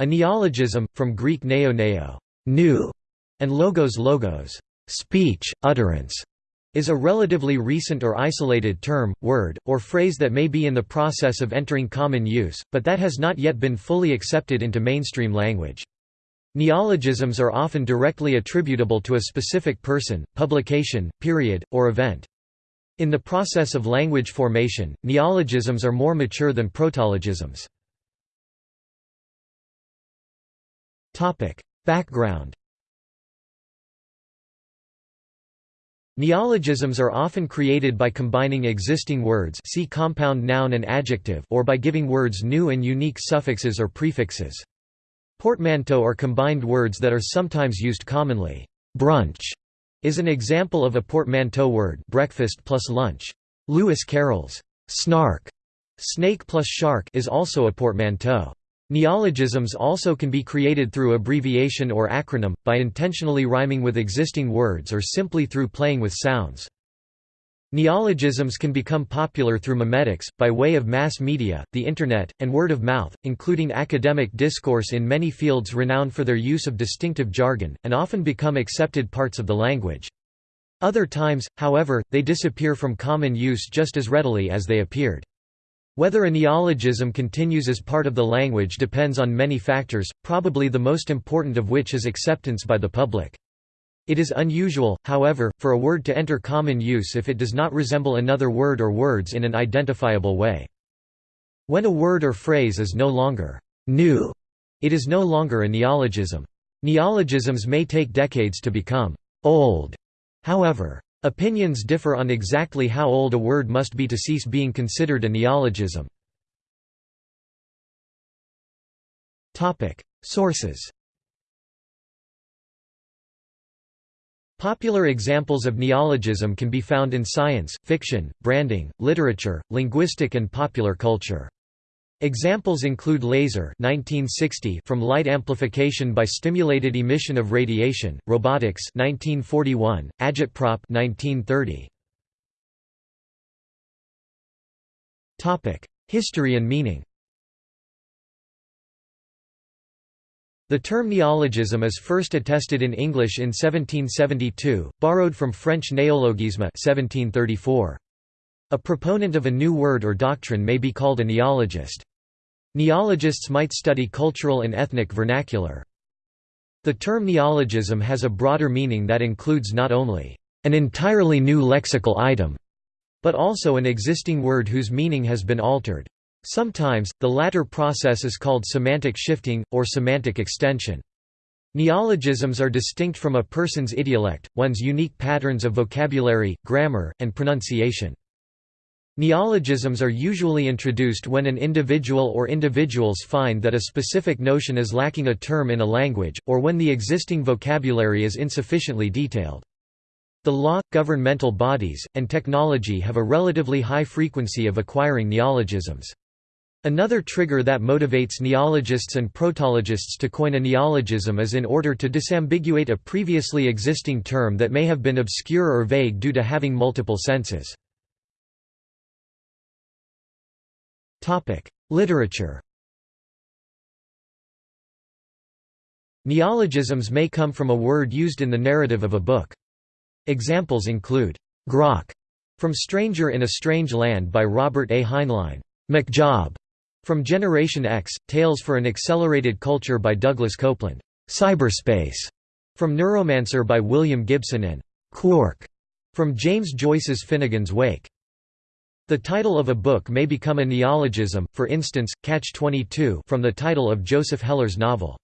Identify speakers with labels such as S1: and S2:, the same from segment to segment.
S1: A neologism, from Greek neo neo new", and logos logos speech, utterance, is a relatively recent or isolated term, word, or phrase that may be in the process of entering common use, but that has not yet been fully accepted into mainstream language. Neologisms are often directly attributable to a specific person, publication, period, or event. In the process of language formation, neologisms are more mature than protologisms. Background Neologisms are often created by combining existing words see compound noun and adjective or by giving words new and unique suffixes or prefixes. Portmanteau are combined words that are sometimes used commonly. Brunch is an example of a portmanteau word breakfast plus lunch. Lewis Carroll's snark, snake plus shark is also a portmanteau. Neologisms also can be created through abbreviation or acronym, by intentionally rhyming with existing words or simply through playing with sounds. Neologisms can become popular through memetics, by way of mass media, the Internet, and word of mouth, including academic discourse in many fields renowned for their use of distinctive jargon, and often become accepted parts of the language. Other times, however, they disappear from common use just as readily as they appeared. Whether a neologism continues as part of the language depends on many factors, probably the most important of which is acceptance by the public. It is unusual, however, for a word to enter common use if it does not resemble another word or words in an identifiable way. When a word or phrase is no longer new, it is no longer a neologism. Neologisms may take decades to become old, however. Opinions differ on exactly how old a word must be to cease being considered a neologism. Sources Popular examples of neologism can be found in science, fiction, branding, literature, linguistic and popular culture. Examples include laser 1960 from light amplification by stimulated emission of radiation, robotics 1941, agitprop 1930. Topic: History and meaning. The term neologism is first attested in English in 1772, borrowed from French néologisme 1734. A proponent of a new word or doctrine may be called a neologist. Neologists might study cultural and ethnic vernacular. The term neologism has a broader meaning that includes not only an entirely new lexical item, but also an existing word whose meaning has been altered. Sometimes, the latter process is called semantic shifting, or semantic extension. Neologisms are distinct from a person's idiolect, one's unique patterns of vocabulary, grammar, and pronunciation. Neologisms are usually introduced when an individual or individuals find that a specific notion is lacking a term in a language, or when the existing vocabulary is insufficiently detailed. The law, governmental bodies, and technology have a relatively high frequency of acquiring neologisms. Another trigger that motivates neologists and protologists to coin a neologism is in order to disambiguate a previously existing term that may have been obscure or vague due to having multiple senses. Literature Neologisms may come from a word used in the narrative of a book. Examples include, "'grok' from Stranger in a Strange Land by Robert A. Heinlein, "'McJob' from Generation X, Tales for an Accelerated Culture by Douglas Coupland, "'Cyberspace' from Neuromancer by William Gibson and "'Quark' from James Joyce's Finnegans Wake. The title of a book may become a neologism, for instance, Catch-22 from the title of Joseph Heller's novel.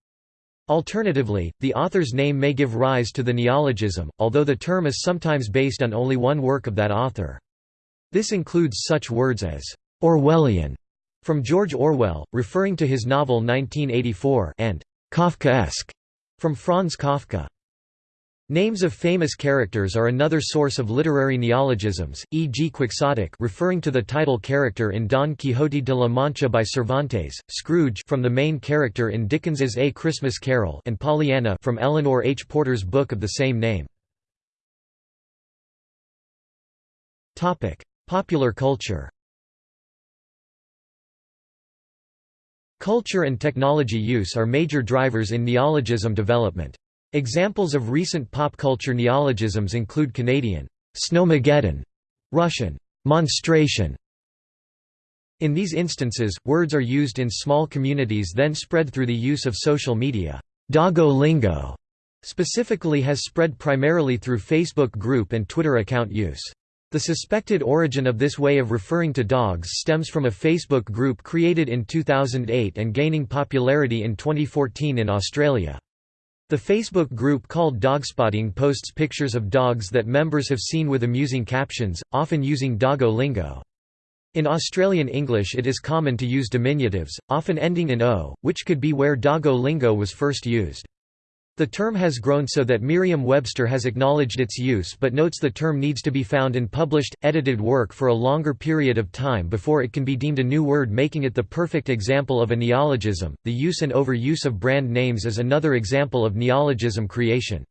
S1: Alternatively, the author's name may give rise to the neologism, although the term is sometimes based on only one work of that author. This includes such words as Orwellian from George Orwell, referring to his novel 1984 and Kafkaesque from Franz Kafka. Names of famous characters are another source of literary neologisms, e.g. quixotic referring to the title character in Don Quixote de la Mancha by Cervantes, Scrooge from the main character in Dickens's A Christmas Carol and Pollyanna from Eleanor H. Porter's book of the same name. Popular culture Culture and technology use are major drivers in neologism development. Examples of recent pop culture neologisms include Canadian snowmageddon, Russian monstration. In these instances, words are used in small communities then spread through the use of social media. Doggo lingo specifically has spread primarily through Facebook group and Twitter account use. The suspected origin of this way of referring to dogs stems from a Facebook group created in 2008 and gaining popularity in 2014 in Australia. The Facebook group called Dogspotting posts pictures of dogs that members have seen with amusing captions, often using doggo lingo. In Australian English it is common to use diminutives, often ending in o, which could be where doggo lingo was first used. The term has grown so that Merriam-Webster has acknowledged its use but notes the term needs to be found in published, edited work for a longer period of time before it can be deemed a new word making it the perfect example of a neologism. The use and overuse of brand names is another example of neologism creation.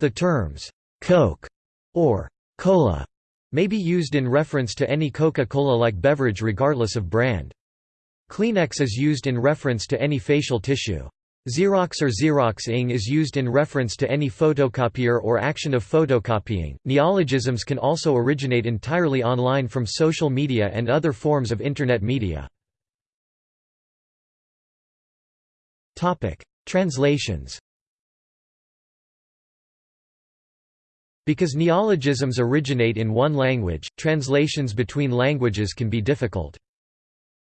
S1: The terms, Coke or Cola may be used in reference to any Coca-Cola-like beverage regardless of brand. Kleenex is used in reference to any facial tissue. Xerox or Xeroxing is used in reference to any photocopier or action of photocopying. Neologisms can also originate entirely online from social media and other forms of Internet media. Topic: Translations Because neologisms originate in one language, translations between languages can be difficult.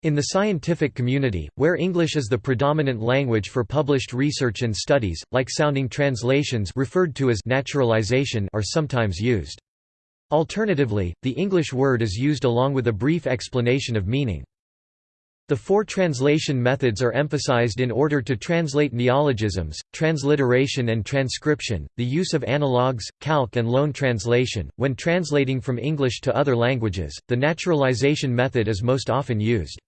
S1: In the scientific community, where English is the predominant language for published research and studies, like-sounding translations referred to as naturalization are sometimes used. Alternatively, the English word is used along with a brief explanation of meaning. The four translation methods are emphasized in order to translate neologisms, transliteration and transcription, the use of analogues, calque and loan translation. When translating from English to other languages, the naturalization method is most often used.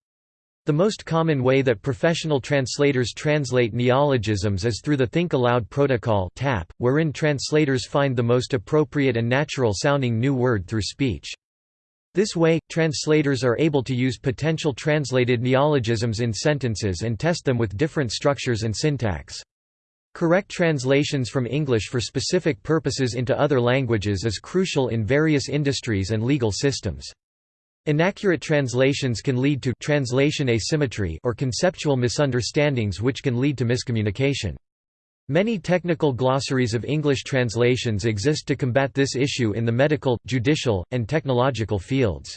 S1: The most common way that professional translators translate neologisms is through the Think Aloud Protocol TAP, wherein translators find the most appropriate and natural-sounding new word through speech. This way, translators are able to use potential translated neologisms in sentences and test them with different structures and syntax. Correct translations from English for specific purposes into other languages is crucial in various industries and legal systems. Inaccurate translations can lead to translation asymmetry or conceptual misunderstandings which can lead to miscommunication. Many technical glossaries of English translations exist to combat this issue in the medical, judicial, and technological fields.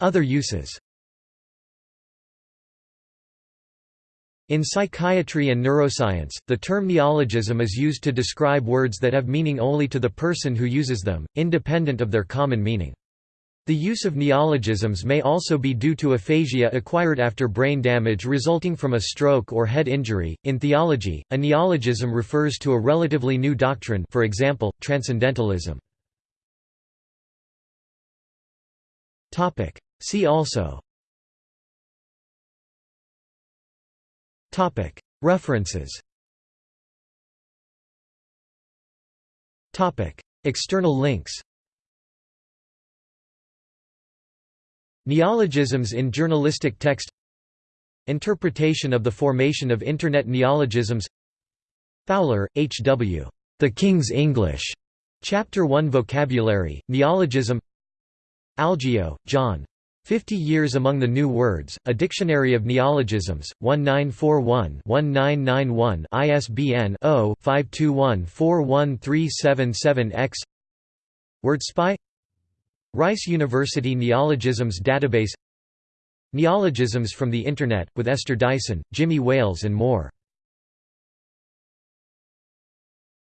S1: Other uses In psychiatry and neuroscience, the term neologism is used to describe words that have meaning only to the person who uses them, independent of their common meaning. The use of neologisms may also be due to aphasia acquired after brain damage resulting from a stroke or head injury. In theology, a neologism refers to a relatively new doctrine, for example, transcendentalism. Topic: See also References External links Neologisms in journalistic text Interpretation of the formation of Internet neologisms Fowler, H. W. The King's English. Chapter 1 Vocabulary, Neologism Algeo, John. Fifty Years Among the New Words, A Dictionary of Neologisms, 1941-1991 ISBN 0-521-41377-X WordSpy Rice University Neologisms Database Neologisms from the Internet, with Esther Dyson, Jimmy Wales and more